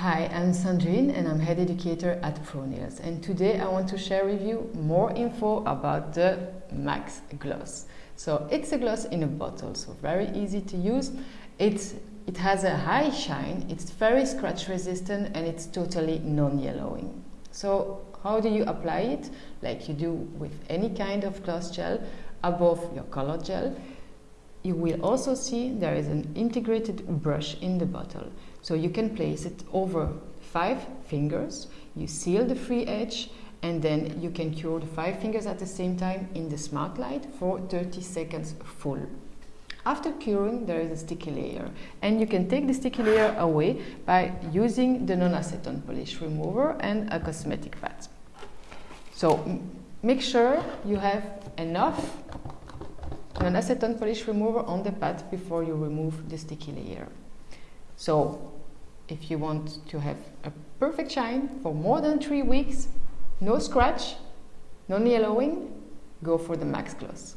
Hi, I'm Sandrine and I'm head educator at ProNails and today I want to share with you more info about the Max Gloss. So it's a gloss in a bottle, so very easy to use. It's, it has a high shine, it's very scratch resistant and it's totally non-yellowing. So how do you apply it? Like you do with any kind of gloss gel above your color gel. You will also see there is an integrated brush in the bottle. So you can place it over five fingers, you seal the free edge, and then you can cure the five fingers at the same time in the smart light for 30 seconds full. After curing, there is a sticky layer, and you can take the sticky layer away by using the non-acetone polish remover and a cosmetic pad. So make sure you have enough non-acetone polish remover on the pad before you remove the sticky layer. So if you want to have a perfect shine for more than three weeks, no scratch, no yellowing, go for the Max Gloss.